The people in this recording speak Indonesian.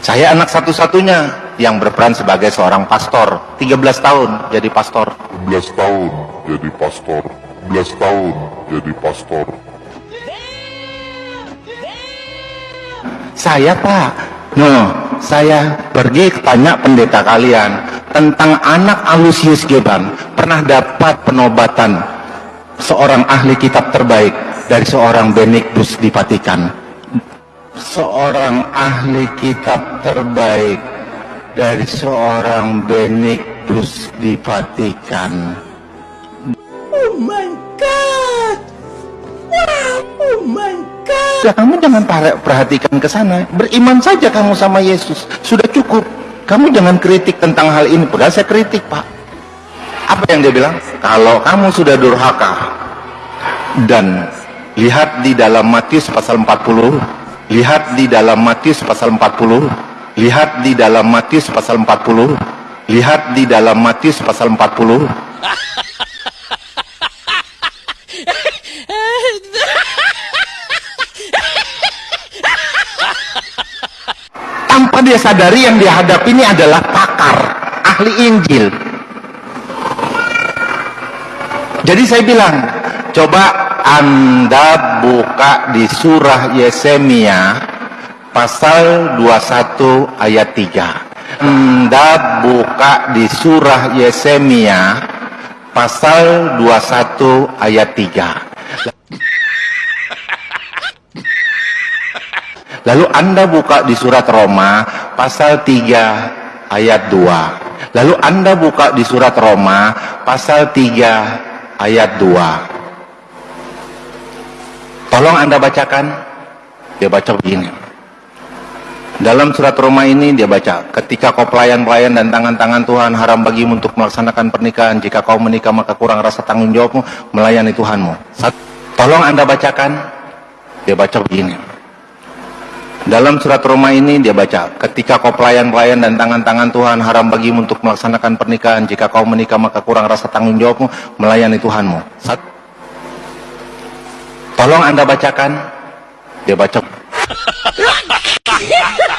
Saya anak satu-satunya yang berperan sebagai seorang pastor. 13 tahun jadi pastor. 11 tahun jadi pastor 11 tahun jadi pastor Saya pak, no, saya pergi tanya pendeta kalian tentang anak Alusius Geban pernah dapat penobatan seorang ahli kitab terbaik dari seorang Benedictus di Vatikan. Seorang ahli kitab terbaik dari seorang Benedictus di Vatikan. Oh my god! Wow! Oh my god! Ya, kamu jangan perhatikan ke sana. Beriman saja kamu sama Yesus. Sudah cukup. Kamu jangan kritik tentang hal ini. Padahal saya kritik, Pak. Apa yang dia bilang? Kalau kamu sudah durhaka dan lihat di dalam Matius pasal 40, lihat di dalam Matius pasal 40, lihat di dalam Matius pasal 40, lihat di dalam Matius pasal 40, tanpa dia sadari yang dia hadapi ini adalah pakar, ahli Injil. Jadi saya bilang, coba Anda buka di surah Yesemia pasal 21 ayat 3. Anda buka di surah Yesemia pasal 21 ayat 3. Lalu Anda buka di surat Roma pasal 3 ayat 2. Lalu Anda buka di surat Roma pasal 3 ayat 2. Tolong Anda bacakan. Dia baca begini. Dalam surat Roma ini dia baca, ketika kau pelayan-pelayan dan tangan-tangan Tuhan haram bagimu untuk melaksanakan pernikahan. Jika kau menikah maka kurang rasa tanggung jawabmu melayani Tuhanmu. Tolong Anda bacakan. Dia baca begini. Dalam surat Roma ini dia baca, ketika kau pelayan-pelayan dan tangan-tangan Tuhan haram bagimu untuk melaksanakan pernikahan. Jika kau menikah maka kurang rasa tanggung jawabmu melayani Tuhanmu. Sat- Tolong Anda bacakan. Dia baca.